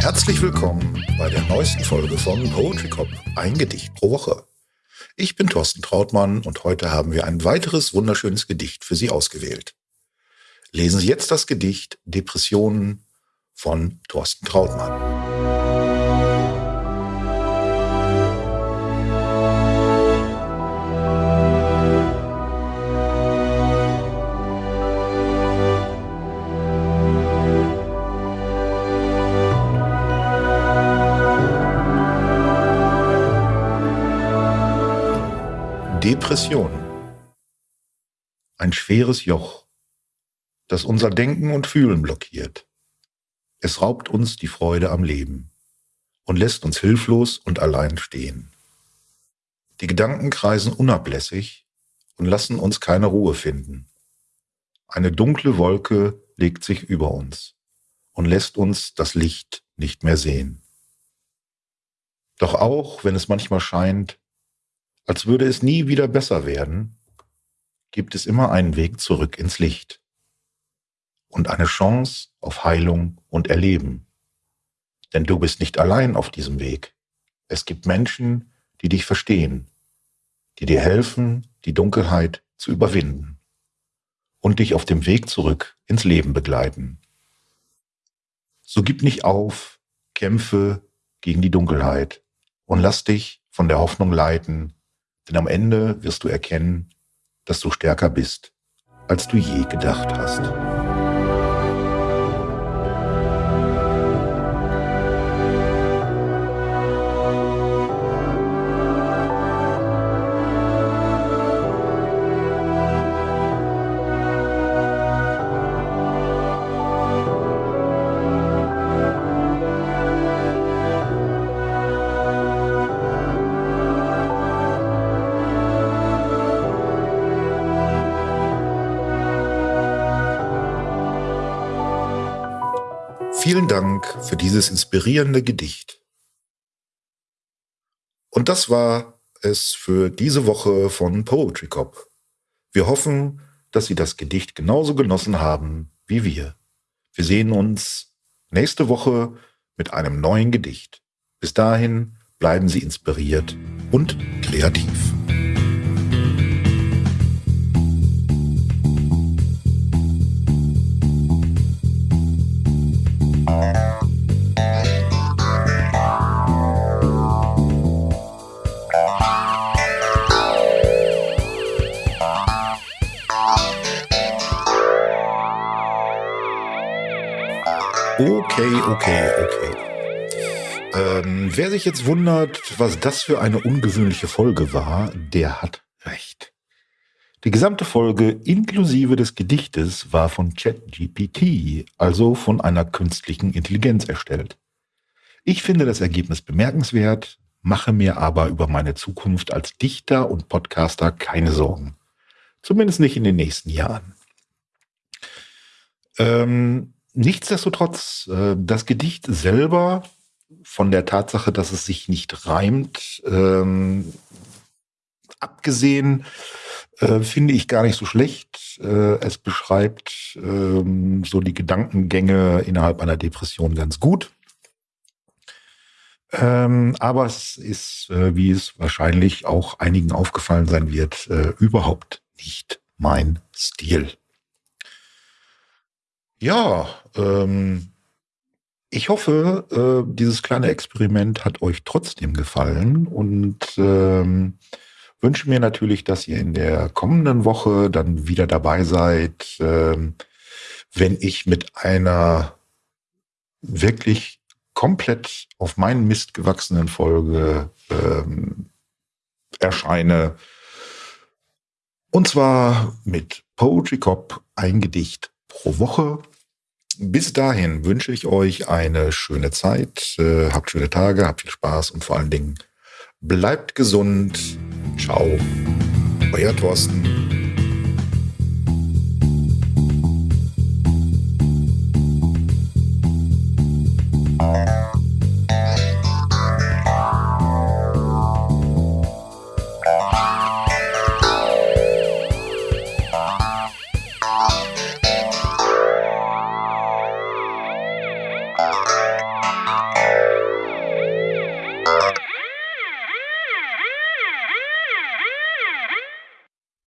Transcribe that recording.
Herzlich willkommen bei der neuesten Folge von Poetry Cop, ein Gedicht pro Woche. Ich bin Thorsten Trautmann und heute haben wir ein weiteres wunderschönes Gedicht für Sie ausgewählt. Lesen Sie jetzt das Gedicht Depressionen von Thorsten Trautmann. Depression. Ein schweres Joch, das unser Denken und Fühlen blockiert. Es raubt uns die Freude am Leben und lässt uns hilflos und allein stehen. Die Gedanken kreisen unablässig und lassen uns keine Ruhe finden. Eine dunkle Wolke legt sich über uns und lässt uns das Licht nicht mehr sehen. Doch auch wenn es manchmal scheint, als würde es nie wieder besser werden, gibt es immer einen Weg zurück ins Licht und eine Chance auf Heilung und Erleben. Denn du bist nicht allein auf diesem Weg. Es gibt Menschen, die dich verstehen, die dir helfen, die Dunkelheit zu überwinden und dich auf dem Weg zurück ins Leben begleiten. So gib nicht auf, kämpfe gegen die Dunkelheit und lass dich von der Hoffnung leiten, denn am Ende wirst du erkennen, dass du stärker bist, als du je gedacht hast. Vielen Dank für dieses inspirierende Gedicht. Und das war es für diese Woche von Poetry Cop. Wir hoffen, dass Sie das Gedicht genauso genossen haben wie wir. Wir sehen uns nächste Woche mit einem neuen Gedicht. Bis dahin bleiben Sie inspiriert und kreativ. Okay, okay, okay. Ähm, wer sich jetzt wundert, was das für eine ungewöhnliche Folge war, der hat recht. Die gesamte Folge inklusive des Gedichtes war von ChatGPT, also von einer künstlichen Intelligenz erstellt. Ich finde das Ergebnis bemerkenswert, mache mir aber über meine Zukunft als Dichter und Podcaster keine Sorgen. Zumindest nicht in den nächsten Jahren. Ähm, nichtsdestotrotz, äh, das Gedicht selber, von der Tatsache, dass es sich nicht reimt, ähm, abgesehen, äh, finde ich gar nicht so schlecht. Äh, es beschreibt ähm, so die Gedankengänge innerhalb einer Depression ganz gut. Ähm, aber es ist, äh, wie es wahrscheinlich auch einigen aufgefallen sein wird, äh, überhaupt nicht mein Stil. Ja, ähm, ich hoffe, äh, dieses kleine Experiment hat euch trotzdem gefallen und ähm, wünsche mir natürlich, dass ihr in der kommenden Woche dann wieder dabei seid, ähm, wenn ich mit einer wirklich komplett auf meinen Mist gewachsenen Folge ähm, erscheine. Und zwar mit Poetry Cop ein Gedicht pro Woche. Bis dahin wünsche ich euch eine schöne Zeit, äh, habt schöne Tage, habt viel Spaß und vor allen Dingen bleibt gesund. Ciao, euer Thorsten.